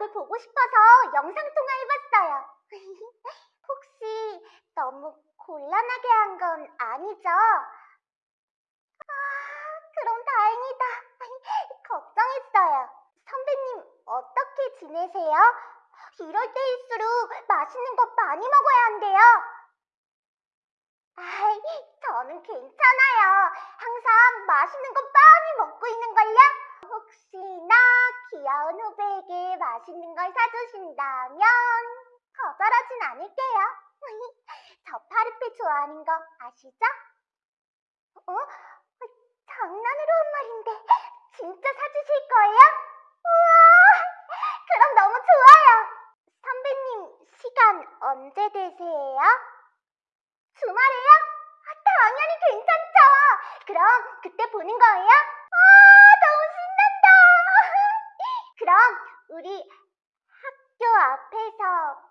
걸 보고 싶어서 영상 통화해봤어요. 혹시 너무 곤란하게 한 건 아니죠? 아, 그럼 다행이다. 걱정했어요. 선배님, 어떻게 지내세요? 이럴 때일수록 맛있는 거 많이 먹어야 한대요. 아이, 저는 괜찮아요. 항상 맛있는 거 많이 먹고 있는걸요? 후배에게 맛있는 걸 사주신다면 거절하진 않을게요. 저 파르페 좋아하는 거 아시죠? 어? 장난으로 한 말인데 진짜 사주실 거예요? 우와! 그럼 너무 좋아요. 선배님 시간 언제 되세요? 주말에요? 아, 당연히 괜찮죠. 그럼 그때 보는 거예요? 우리 학교 앞에서?